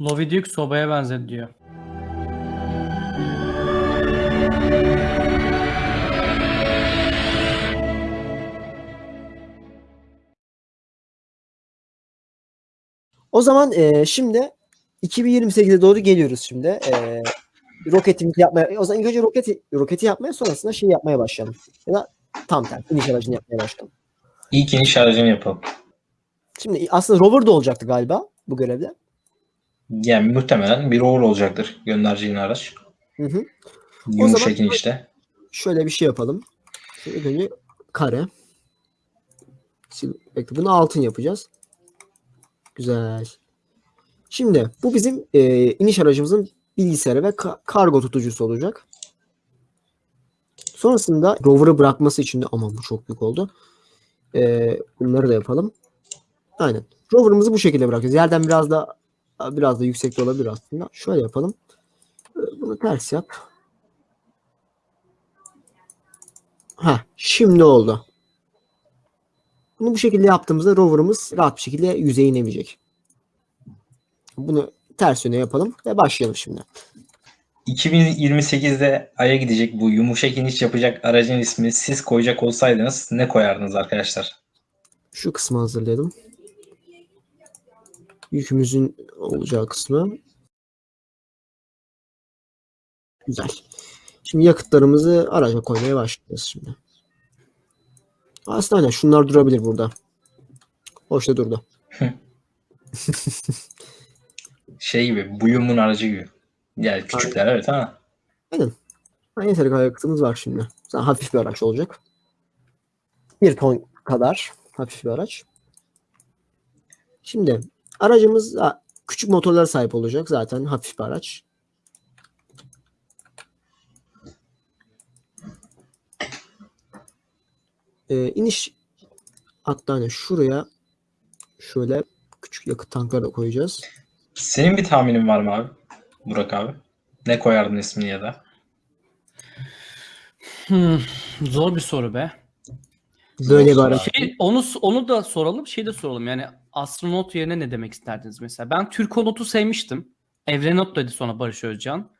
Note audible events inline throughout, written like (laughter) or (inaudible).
Lovi Duke sobaya benzedi diyor. O zaman e, şimdi 2028'e doğru geliyoruz şimdi. E, roketimizi yapmaya, o zaman ilk önce roketi, roketi yapmaya sonrasında şey yapmaya başlayalım. Ya da tam tersi iniş aracını yapmaya başlayalım. İlk iniş aracını yapalım. Şimdi aslında rover da olacaktı galiba bu görevde. Yani muhtemelen bir rover olacaktır göndereceğin araç. Hı hı. Yumuşak zaman- inişte. Şöyle bir şey yapalım. İlk önce kare. Sil- Bekle, bunu altın yapacağız. Güzel. Şimdi bu bizim e, iniş aracımızın bilgisayarı ve ka- kargo tutucusu olacak. Sonrasında rover'ı bırakması için de aman bu çok büyük oldu. E, bunları da yapalım. Aynen. Rover'ımızı bu şekilde bırakacağız. Yerden biraz da biraz da yüksekte olabilir aslında. Şöyle yapalım. E, Bunu ters yap. Ha, şimdi oldu. Bunu bu şekilde yaptığımızda rover'ımız rahat bir şekilde yüzeye inemeyecek. Bunu ters yöne yapalım ve başlayalım şimdi. 2028'de Ay'a gidecek bu yumuşak iniş yapacak aracın ismini siz koyacak olsaydınız ne koyardınız arkadaşlar? Şu kısmı hazırlayalım. Yükümüzün olacağı kısmı. Güzel. Şimdi yakıtlarımızı araca koymaya başlayacağız şimdi. Aslında aynen şunlar durabilir burada. Hoşta durdu. (laughs) Şey gibi, Buyum'un aracı gibi. Yani küçükler evet Ha, Yeteri kadar yakıtımız var şimdi. Zaten hafif bir araç olacak. Bir ton kadar hafif bir araç. Şimdi aracımız küçük motorlara sahip olacak. Zaten hafif bir araç. Ee, iniş hatta hani şuraya şöyle küçük yakıt tankları da koyacağız. senin bir tahminin var mı abi? Burak abi. Ne koyardın ismini ya da? Hmm, zor bir soru be. Böyle bir Zor araç. Şey, onu onu da soralım, şey de soralım. Yani astronot yerine ne demek isterdiniz mesela? Ben Türkonot'u sevmiştim. Evrenot dedi sonra Barış Özcan.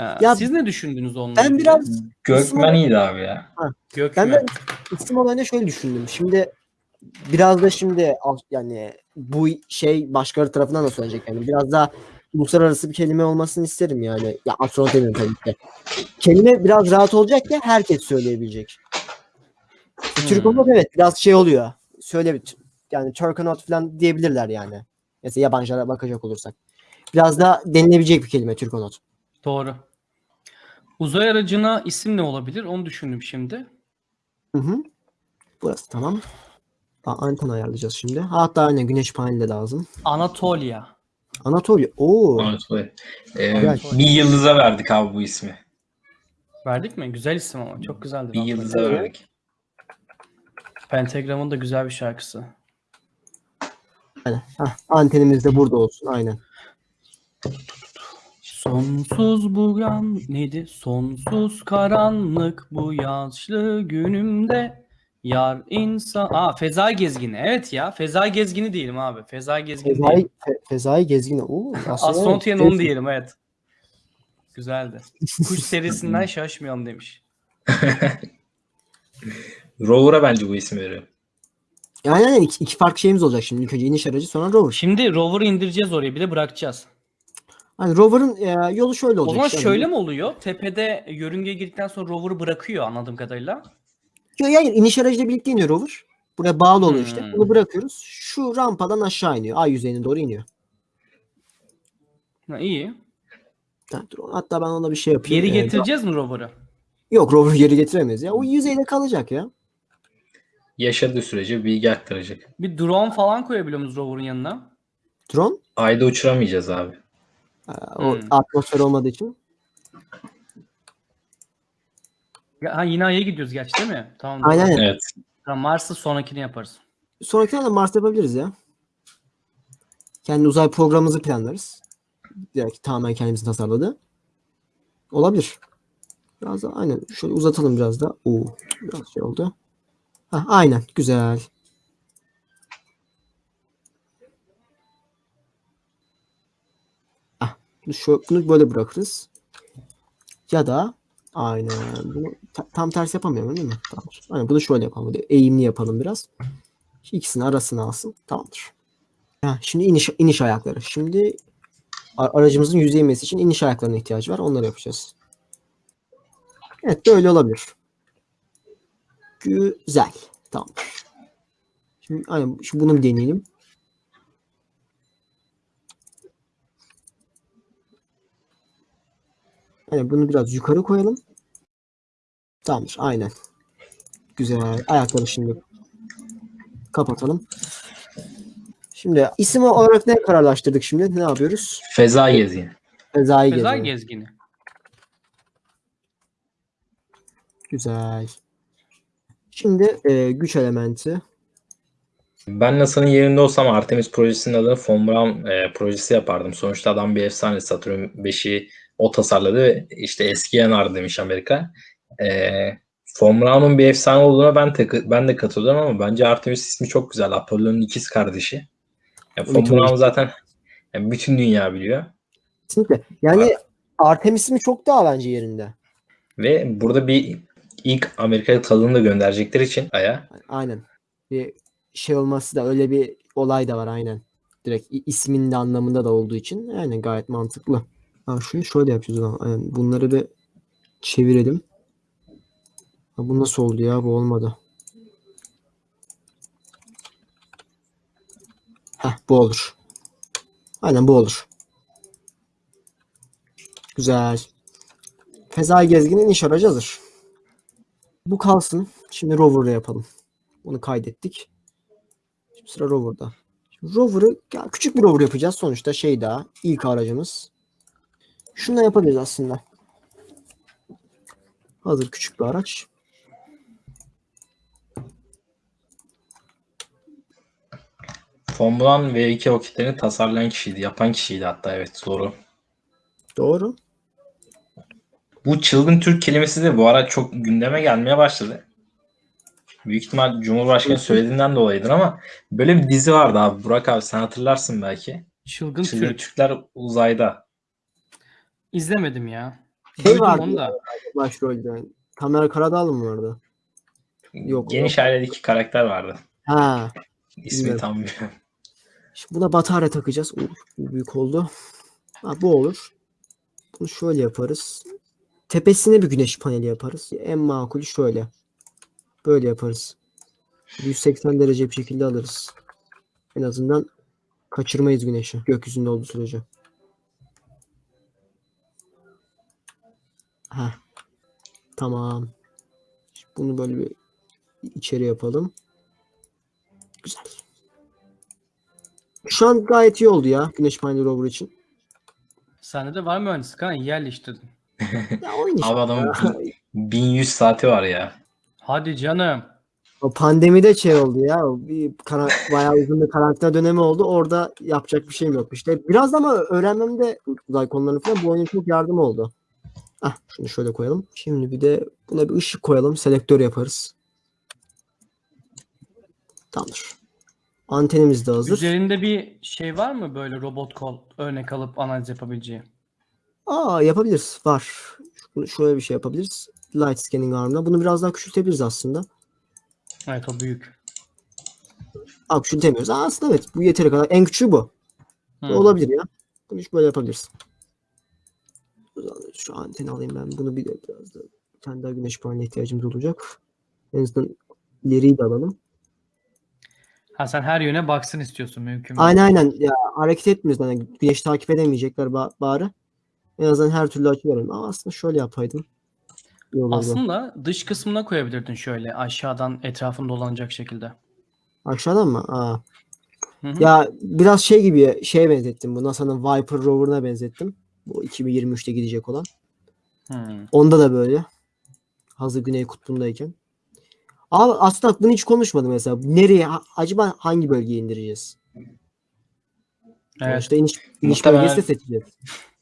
Ee, Ya siz ne düşündünüz onunla? Ben biraz Gökmen iyiydi abi ya. Gökmen. Ben de isim olayında şöyle düşündüm. Şimdi biraz da şimdi yani bu şey başkaları tarafından da söylenecek yani. Biraz daha uluslararası bir kelime olmasını isterim yani. Ya astronot demiyorum tabii ki. Kelime biraz rahat olacak ya herkes söyleyebilecek. Hmm. Türkonot evet biraz şey oluyor. Söyle bir- yani Turkonot falan diyebilirler yani. Mesela yabancılara bakacak olursak. Biraz daha denilebilecek bir kelime Türkonot. Doğru. Uzay aracına isim ne olabilir? Onu düşündüm şimdi. Hı hı. Burası tamam. Aa, anten ayarlayacağız şimdi. Hatta aynen güneş paneli de lazım. Anatolia. Anatolia. Oo. Evet, evet. Ee, Güzel. bir yıldıza verdik abi bu ismi. Verdik mi? Güzel isim ama. Çok güzeldi. Bir yıldıza verdik. Pentagram'ın da güzel bir şarkısı. Aynen. Hah, antenimiz de burada olsun. Aynen. Sonsuz bu yan neydi? Sonsuz karanlık bu yaşlı günümde yar insan. Aa Fezai Gezgini. Evet ya. Fezai Gezgini diyelim abi. Fezai Gezgini Fezai, diyelim. fe, Fezai Gezgin. Oo, onu diyelim evet. Güzeldi. (laughs) Kuş serisinden şaşmayalım demiş. (laughs) Rover'a bence bu ismi veriyor. Yani aynen iki, iki farklı şeyimiz olacak şimdi. İlk önce iniş aracı sonra rover. Şimdi rover'ı indireceğiz oraya bir de bırakacağız. Hani rover'ın e, yolu şöyle O olacak. zaman işte. şöyle mi oluyor? Tepede yörüngeye girdikten sonra rover'ı bırakıyor anladığım kadarıyla. Yo, Yani iniş aracıyla birlikte iniyor rover. Buraya bağlı oluyor işte. Hmm. Bunu bırakıyoruz. Şu rampadan aşağı iniyor. Ay yüzeyine doğru iniyor. Ha, iyi. Ha, dur, hatta ben ona bir şey yapayım. Geri Ee, getireceğiz mi rover'ı? Yok rover geri getiremeyiz ya. O yüzeyde kalacak ya. Yaşadığı sürece bilgi aktaracak. Bir drone falan koyabiliyor muyuz rover'ın yanına? Drone. Ayda uçuramayacağız abi. Ha, o Hmm. atmosfer olmadığı için. Ya, ha, yine Ay'a gidiyoruz gerçi değil mi? Tamam. Aynen. aynen. Evet. Tamam, Mars'ı sonrakini yaparız. Sonraki de Mars yapabiliriz ya. Kendi uzay programımızı planlarız. Direkt tamamen kendimizin tasarladığı. Olabilir. Biraz da aynen. Şöyle uzatalım biraz da. Oo, biraz şey oldu. Ha, aynen. Güzel. Bunu, şu, bunu böyle bırakırız. Ya da aynen bunu ta- tam tersi yapamıyorum değil mi? Tamamdır. Aynen bunu şöyle yapalım. Eğimli yapalım biraz. İkisini arasına alsın. Tamamdır. Ha, şimdi iniş, iniş ayakları. Şimdi aracımızın inmesi için iniş ayaklarına ihtiyacı var. Onları yapacağız. Evet böyle olabilir. Güzel. Tamam. Şimdi, aynen, şimdi bunu bir deneyelim. Aynen bunu biraz yukarı koyalım. Tamamdır. Aynen. Güzel. Ayakları şimdi kapatalım. Şimdi isim olarak ne kararlaştırdık şimdi? Ne yapıyoruz? Feza gezgini. Fezai Feza gezini. gezgini. Güzel. Şimdi e, güç elementi. Ben NASA'nın yerinde olsam Artemis projesinin adını Von Braun e, projesi yapardım. Sonuçta adam bir efsane Saturn 5'i o tasarladı ve işte eski yanar demiş Amerika. E, Von Braun'un bir efsane olduğuna ben de, ben de katılıyorum ama bence Artemis ismi çok güzel. Apollo'nun ikiz kardeşi. Yani Von. Braun zaten yani bütün dünya biliyor. Kesinlikle. Yani Artemis mi çok daha bence yerinde. Ve burada bir ilk Amerika tadını da gönderecekleri için Ay'a Aynen. Bir şey olması da öyle bir olay da var aynen. Direkt ismin de anlamında da olduğu için aynen gayet mantıklı. Ha, şunu şöyle yapacağız zaman. Aynen. Bunları bir çevirelim. Ha, bu nasıl oldu ya? Bu olmadı. Heh, bu olur. Aynen bu olur. Güzel. Fezai gezginin iş aracı hazır. Bu kalsın. Şimdi rover'ı yapalım. Bunu kaydettik. Şimdi sıra rover'da. Şimdi rover'ı küçük bir rover yapacağız sonuçta şey daha ilk aracımız. Şunu da yapabiliriz aslında. Hazır küçük bir araç. Braun V2 roketlerini tasarlayan kişiydi. Yapan kişiydi hatta evet doğru. Doğru. Bu çılgın Türk kelimesi de bu ara çok gündeme gelmeye başladı. Büyük ihtimal Cumhurbaşkanı söylediğinden dolayıdır ama böyle bir dizi vardı abi. Burak abi sen hatırlarsın belki. Çılgın Çılgın Türk. Türkler uzayda. İzlemedim ya. Şey vardı onu da. Başrolde. Kamera Karadağlı mı vardı? Yok, Geniş yok. ailedeki karakter vardı. Ha. İsmi Bilmiyorum. tam bilmiyorum. Şimdi buna batarya takacağız. Uf, bu büyük oldu. Ha, bu olur. Bunu şöyle yaparız. Tepesine bir güneş paneli yaparız. En makulü şöyle. Böyle yaparız. 180 derece bir şekilde alırız. En azından kaçırmayız güneşi. Gökyüzünde olduğu sürece. Heh. Tamam. Şimdi Bunu böyle bir içeri yapalım. Güzel. Şu an gayet iyi oldu ya Güneş paneli rover için. Sende de var mühendislik ha iyi yerleştirdin. (laughs) Ya oyun işte. Abi adamın ya. 1100 saati var ya. Hadi canım. O pandemide şey oldu ya. o Bir kara, bayağı uzun bir karantina dönemi oldu. Orada yapacak bir şeyim yok işte. Biraz ama öğrenmemde uzay konularını falan bu oyunun çok yardım oldu. Ah şunu şöyle koyalım. Şimdi bir de buna bir ışık koyalım. Selektör yaparız. Tamamdır. Antenimiz de hazır. Üzerinde bir şey var mı böyle robot kol örnek alıp analiz yapabileceği? Aa yapabiliriz. Var. Şöyle bir şey yapabiliriz. Light scanning arm'da. Bunu biraz daha küçültebiliriz aslında. Evet o büyük. Aa küçültemiyoruz. Aa, aslında evet. Bu yeteri kadar. En küçüğü bu. Bu Olabilir ya. Bunu hiç böyle yapabiliriz. Şu anteni alayım ben. Bunu bir de biraz da bir tane daha güneş paneline ihtiyacımız olacak. En azından ileriyi de alalım. Ha sen her yöne baksın istiyorsun mümkün mü? Aynen aynen. Ya hareket etmiyoruz. Yani güneş takip edemeyecekler ba- bari. En azından her türlü açı verelim. Ama aslında şöyle yapaydım. Aslında dış kısmına koyabilirdin şöyle aşağıdan etrafını dolanacak şekilde. Aşağıdan mı? Aa. Hı hı. Ya biraz şey gibi şeye benzettim. Bu NASA'nın Viper rover'ına benzettim. Bu 2023'te gidecek olan. Hı. Onda da böyle. Hazır Güney Kutbu'ndayken. Abi aslında bunu hiç konuşmadım mesela. Nereye, acaba hangi bölgeye indireceğiz? Evet. Sonuçta iniş, iniş Muhtemelen- bölgesi de seçeceğiz. (laughs)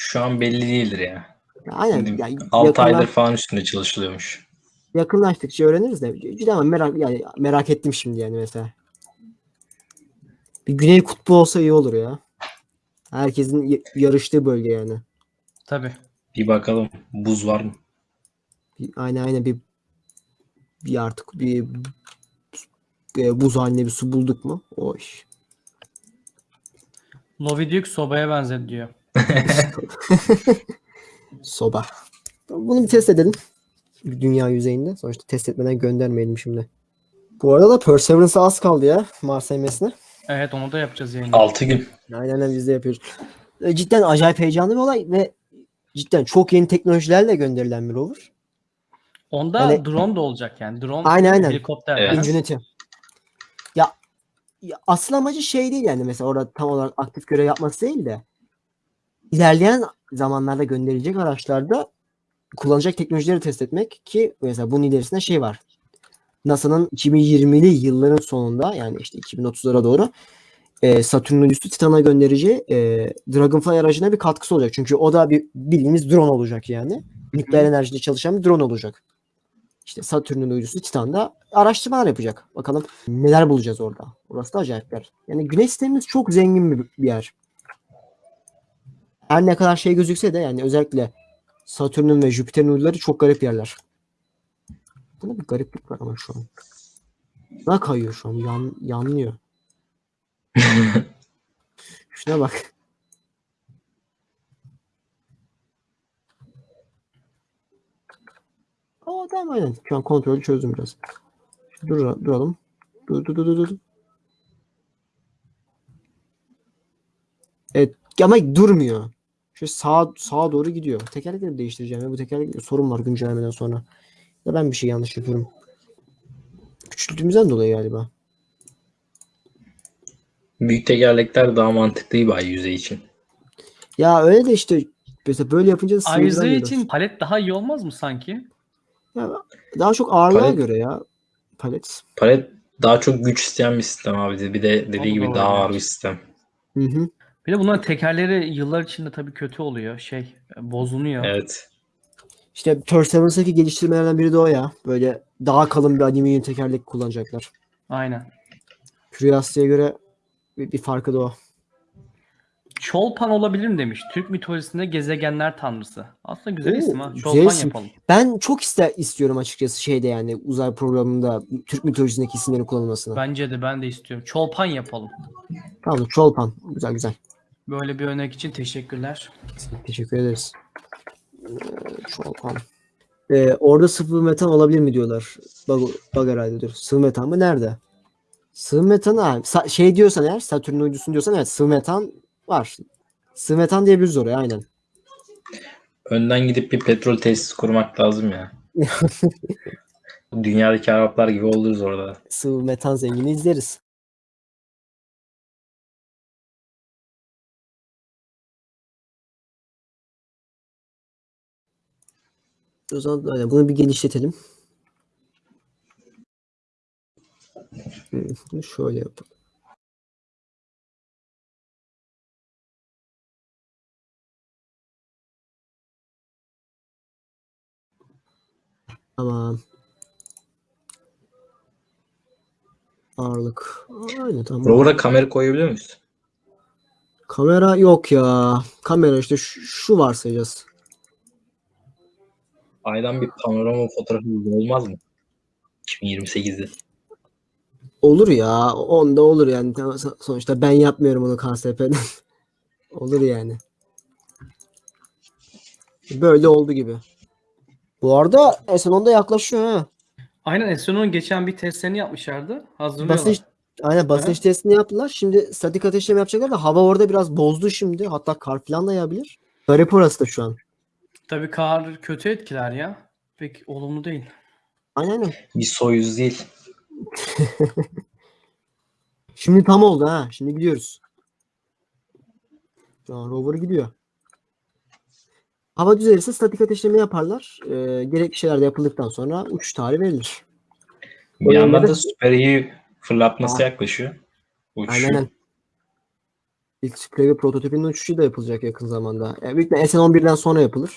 Şu an belli değildir ya. Aynen. Şimdi Ya 6 yakınlaş- aydır falan üstünde çalışılıyormuş. yakınlaştıkça öğreniriz de. Cidden ama merak, yani merak ettim şimdi yani mesela. Bir Güney Kutbu olsa iyi olur ya. Herkesin yarıştığı bölge yani. Tabii. Bir bakalım buz var mı? Bir, aynen aynen bir bir artık bir e, buz haline bir su bulduk mu? O iş. Lovidiuk sobaya benzedi diyor. (laughs) Soba. Bunu bir test edelim. Bir Dünya yüzeyinde. Sonuçta test etmeden göndermeyelim şimdi. Bu arada da Perseverance'a az kaldı ya Mars emesine. Evet onu da yapacağız yayında. 6 gün. Aynen aynen biz de yapıyoruz. E, Cidden acayip heyecanlı bir olay ve cidden çok yeni teknolojilerle gönderilen bir rover. Onda Hani- drone da olacak yani. Drone Aynen, aynen. helikopter. Evet. Ingenuity. Ya, ya asıl amacı şey değil yani mesela orada tam olarak aktif görev yapması değil de ilerleyen zamanlarda gönderilecek araçlarda kullanacak teknolojileri test etmek ki mesela bunun ilerisinde şey var. NASA'nın 2020'li yılların sonunda yani işte 2030'lara doğru e, Satürn uydusu Titan'a göndereceği e, Dragonfly aracına bir katkısı olacak. Çünkü o da bir bildiğimiz drone olacak yani. Nükleer enerjide çalışan bir drone olacak. İşte Satürn'ün uydusu Titan'da araştırmalar yapacak. Bakalım neler bulacağız orada. Orası da acayip bir yer. Yani güneş sistemimiz çok zengin bir yer. Her ne kadar şey gözükse de yani özellikle Satürn'ün ve Jüpiter'in uyduları çok garip yerler. Bunda bir gariplik var ama şu an. Daha kayıyor şu an. Yan, yanlıyor. (laughs) Şuna bak. Aa tamam aynen. Şu an kontrolü çözdüm biraz. Dur, duralım. Dur dur dur dur. dur. Evet ama durmuyor. Şu sağa sağa doğru gidiyor. Tekerlekleri değiştireceğim ya. Bu tekerlek sorun var güncellemeden sonra. Ya ben bir şey yanlış yapıyorum. Küçülttüğümüzden dolayı galiba. Büyük tekerlekler daha mantıklı bir ay yüzey için. Ya öyle de işte mesela böyle yapınca da sığdıramıyoruz. için palet daha iyi olmaz mı sanki? Ya daha çok ağırlığa Palet- göre ya palet. Palet daha çok güç isteyen bir sistem abi. Bir de dediği Doğru, gibi doğru, daha ağır bir sistem. Hı hı. Bir de bunların tekerleri yıllar içinde tabii kötü oluyor. Şey bozuluyor. Evet. İşte Perseverance'daki geliştirmelerden biri de o ya. Böyle daha kalın bir alüminyum tekerlek kullanacaklar. Aynen. Curiosity'ye göre bir, bir farkı da o. Çolpan olabilir mi demiş. Türk mitolojisinde gezegenler tanrısı. Aslında güzel Oo, isim ha. güzel Çolpan isim. yapalım. Ben çok ister istiyorum açıkçası şeyde yani uzay programında Türk mitolojisindeki isimlerin kullanılmasını. Bence de ben de istiyorum. Çolpan yapalım. Tamam Çolpan. Güzel güzel. Böyle bir örnek için teşekkürler. Teşekkür ederiz. Ee. Ee, orada sıvı metan olabilir mi diyorlar. Bak, bak herhalde dur. Sıvı metan mı? Nerede? Sıvı metan. Sa- şey diyorsan eğer Satürn uydusun diyorsan evet sıvı metan var. Sıvı metan diyebiliriz oraya aynen. Önden gidip bir petrol tesisi kurmak lazım ya. (laughs) Dünyadaki Araplar gibi oluruz orada. Sıvı metan zengini izleriz. O zaman aynen, bunu bir genişletelim. Hı, Şöyle yapalım. Tamam. Ağırlık. Aynen tamam. Rover'a kamera koyabiliyor muyuz? Kamera yok ya. Kamera işte şu, şu varsayacağız. Aydan bir panorama fotoğrafı olmaz mı? 2028'de. Olur ya. Onda olur yani. Sonuçta ben yapmıyorum onu KSP'den. (laughs) olur yani. Böyle oldu gibi. Bu arada S10'da yaklaşıyor ha. Aynen Eson'un geçen bir testlerini yapmışlardı. Hazırlıyorlar. Basınç, aynen basınç Aha. testini yaptılar. Şimdi statik ateşleme yapacaklar da hava orada biraz bozdu şimdi. Hatta kar falan da yağabilir. Garip orası da şu an. Tabii kar kötü etkiler ya. Pek olumlu değil. Aynen aynen. Bir Soyuz değil. (laughs) Şimdi tam oldu ha. Şimdi gidiyoruz. Şu an rover gidiyor. Hava düzelirse statik ateşleme yaparlar. Ee, gerekli şeyler de yapıldıktan sonra uçuş tarihi verilir. Bir O yandan da Super iyi fırlatması Ha. yaklaşıyor. Aynen Uçuşu. aynen. İlk sprey ve prototipinin uçuşu da yapılacak yakın zamanda. Yani büyük ihtimalle SN11'den sonra yapılır.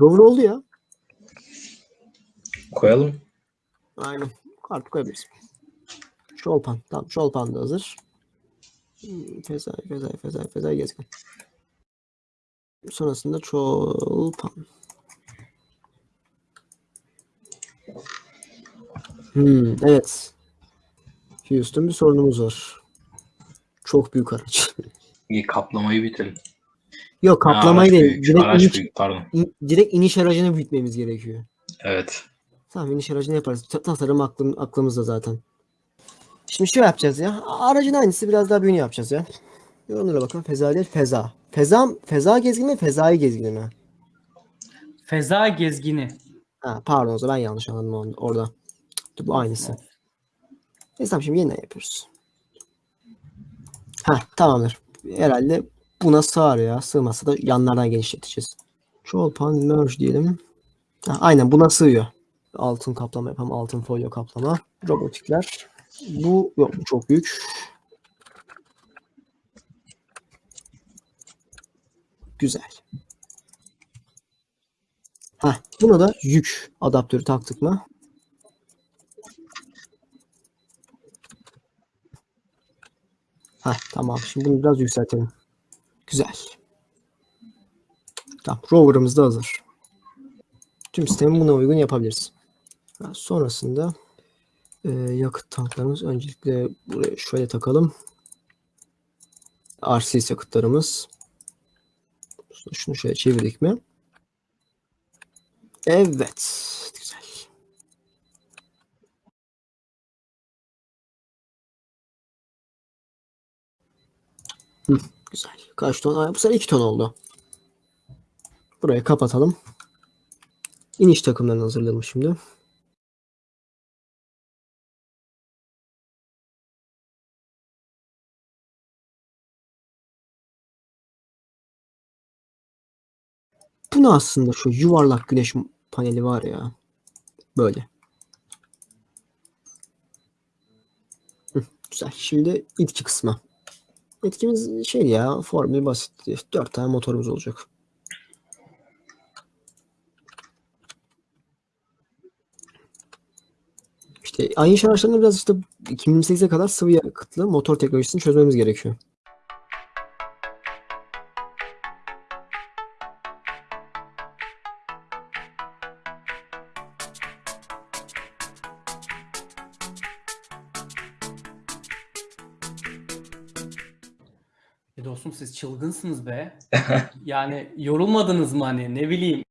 Rover oldu ya. Koyalım. Aynen. Artık koyabiliriz. Şolpan. Tamam. Şolpan da hazır. Fezai, Fezai, Fezai, Fezai gezgin. Sonrasında Çolpan. Hmm, evet. Houston bir sorunumuz var. Çok büyük araç. (laughs) İyi, kaplamayı bitirin. Yok Ha, kaplamayı araç değil. Direkt araç iniş, büyük, pardon. in- direkt iniş aracını büyütmemiz gerekiyor. Evet. Tamam iniş aracını yaparız. Ta- Tasarım aklım, aklımızda zaten. Şimdi şey yapacağız ya. Aracın aynısı biraz daha büyüğünü yapacağız ya. Bir onlara bakalım. Feza değil feza. Feza, feza gezgini mi? Fezai gezgini mi? Feza gezgini. Ha, pardon o zaman ben yanlış anladım onu, orada. Dur, bu aynısı. Neyse tamam şimdi yeniden yapıyoruz. Ha tamamdır. Herhalde buna sığar ya. Sığmazsa da yanlardan genişleteceğiz. Çolpan merge diyelim. Ha, aynen buna sığıyor. Altın kaplama yapalım. Altın folyo kaplama. Robotikler. Bu yok bu çok büyük. Güzel. Ha, buna da yük adaptörü taktık mı? Ha, tamam. Şimdi bunu biraz yükseltelim. Güzel. Tamam. Rover'ımız da hazır. Tüm sistemi buna uygun yapabiliriz. Sonrasında e, yakıt tanklarımız öncelikle buraya şöyle takalım. RCS yakıtlarımız. Şunu şöyle çevirdik mi? Evet. Güzel. Hı, güzel. Kaç ton? Bu sefer 2 ton oldu. Burayı kapatalım. İniş takımlarını hazırlayalım şimdi. Bu ne aslında şu yuvarlak güneş paneli var ya. Böyle. Hı, güzel. Şimdi itki kısmı. Etkimiz şey ya formül basit. Dört tane motorumuz olacak. İşte aynı araçlarında biraz işte 2028'e kadar sıvı yakıtlı motor teknolojisini çözmemiz gerekiyor. Çılgınsınız be. Yani yorulmadınız mı hani ne bileyim.